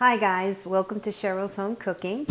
Hi guys, welcome to Cheryl's Home Cooking.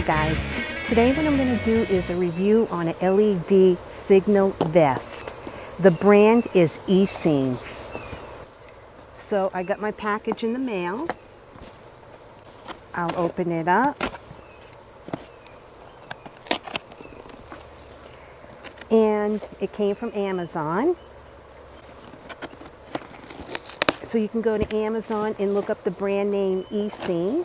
Hi guys, today what I'm going to do is a review on an LED signal vest. The brand is ECEEN. So I got my package in the mail. I'll open it up. And it came from Amazon. So you can go to Amazon and look up the brand name ECEEN.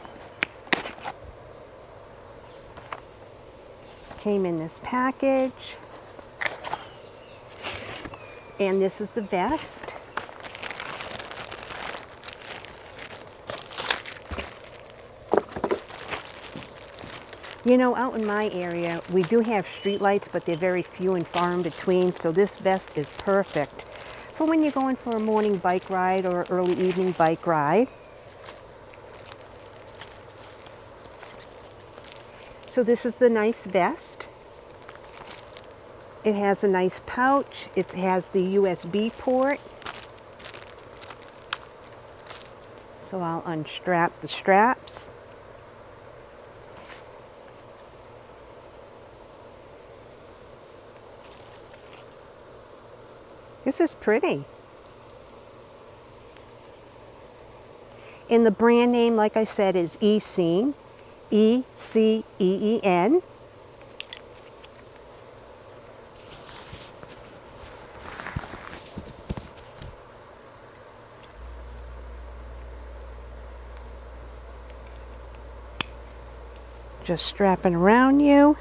Came in this package. And this is the vest. You know, out in my area, we do have street lights, but they're very few and far in between, so this vest is perfect for when you're going for a morning bike ride or early evening bike ride. So this is the nice vest. It has a nice pouch. It has the USB port. So I'll unstrap the straps. This is pretty. And the brand name, like I said, is ECEEN. E-C-E-E-N. Just strapping around you.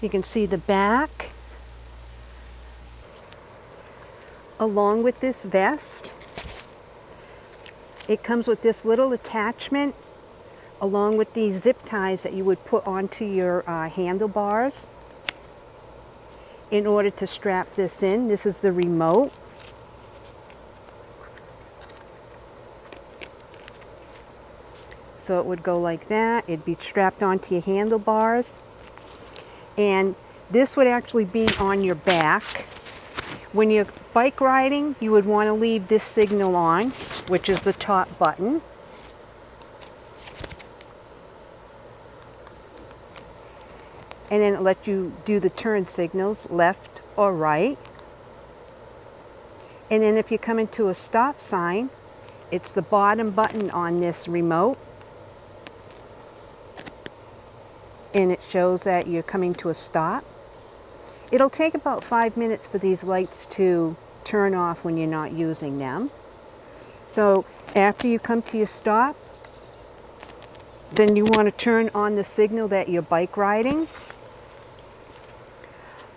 You can see the back. Along with this vest, it comes with this little attachment along with these zip ties that you would put onto your uh, handlebars in order to strap this in. This is the remote. So it would go like that. It'd be strapped onto your handlebars. And this would actually be on your back. When you're bike riding, you would want to leave this signal on, which is the top button. And then it lets you do the turn signals, left or right. And then if you come into a stop sign, it's the bottom button on this remote. And it shows that you're coming to a stop. It'll take about five minutes for these lights to turn off when you're not using them. So after you come to your stop, then you want to turn on the signal that you're bike riding.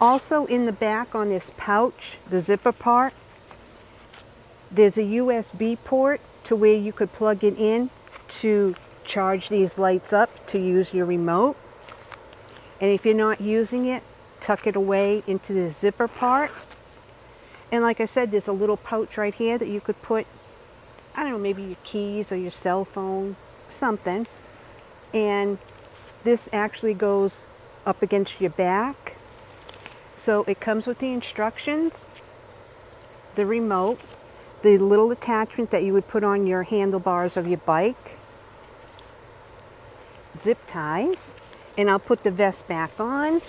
Also in the back on this pouch, the zipper part, there's a USB port to where you could plug it in to charge these lights up to use your remote. And if you're not using it, tuck it away into the zipper part. And like I said, there's a little pouch right here that you could put, I don't know, maybe your keys or your cell phone, something. And this actually goes up against your back. So it comes with the instructions, the remote, the little attachment that you would put on your handlebars of your bike, zip ties, and I'll put the vest back on.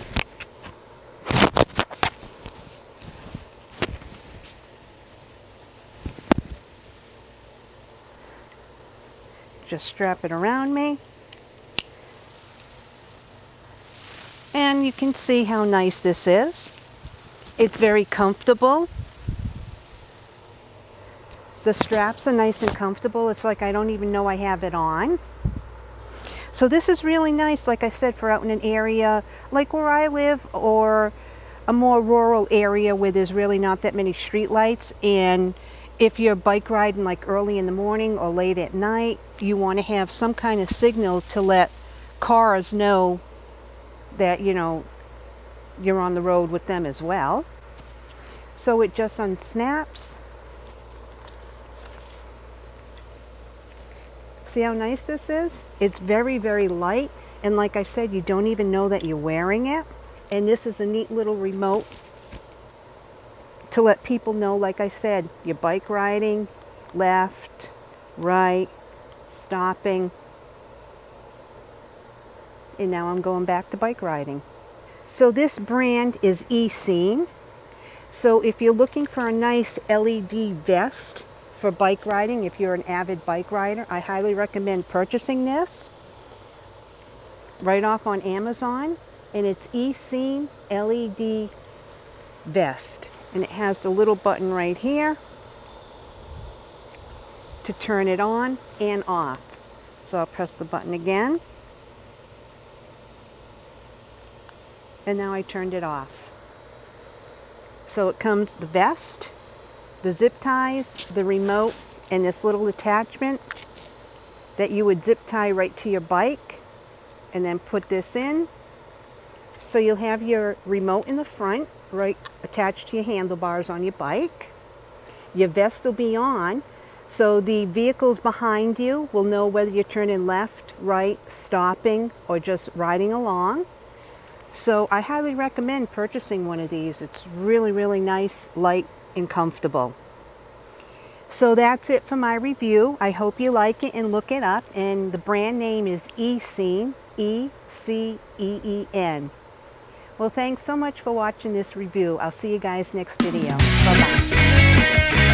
Just strap it around me. And you can see how nice this is. It's very comfortable. The straps are nice and comfortable. It's like I don't even know I have it on. So this is really nice, like I said, for out in an area like where I live or a more rural area where there's really not that many street lights and if you're bike riding like early in the morning or late at night, you want to have some kind of signal to let cars know that, you know, you're on the road with them as well. So it just unsnaps. See how nice this is? It's very, very light. And like I said, you don't even know that you're wearing it. And this is a neat little remote to let people know, like I said, you're bike riding, left, right, stopping. And now I'm going back to bike riding. So this brand is ECEEN. So if you're looking for a nice LED vest for bike riding, if you're an avid bike rider, I highly recommend purchasing this right off on Amazon. And it's ECEEN LED vest. And it has the little button right here to turn it on and off. So I'll press the button again. And now I turned it off. So it comes the vest, the zip ties, the remote, and this little attachment that you would zip tie right to your bike and then put this in. So you'll have your remote in the front right attached to your handlebars on your bike. Your vest will be on, so the vehicles behind you will know whether you're turning left, right, stopping, or just riding along. So I highly recommend purchasing one of these. It's really, really nice, light, and comfortable. So that's it for my review. I hope you like it and look it up. And the brand name is ECEEN. Well, thanks so much for watching this review. I'll see you guys next video. Bye-bye.